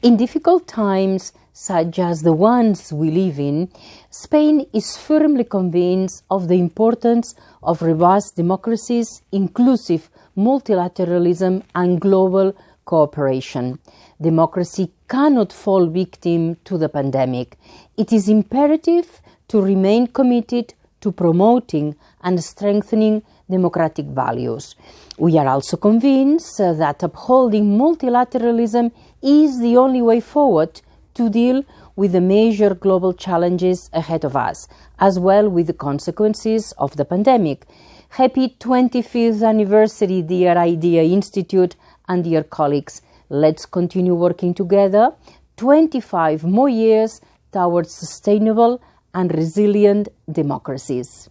In difficult times, such as the ones we live in, Spain is firmly convinced of the importance of robust democracies, inclusive multilateralism, and global cooperation. Democracy cannot fall victim to the pandemic. It is imperative to remain committed to promoting and strengthening democratic values. We are also convinced that upholding multilateralism is the only way forward to deal with the major global challenges ahead of us, as well with the consequences of the pandemic. Happy 25th anniversary, dear IDEA Institute and dear colleagues. Let's continue working together 25 more years towards sustainable and resilient democracies.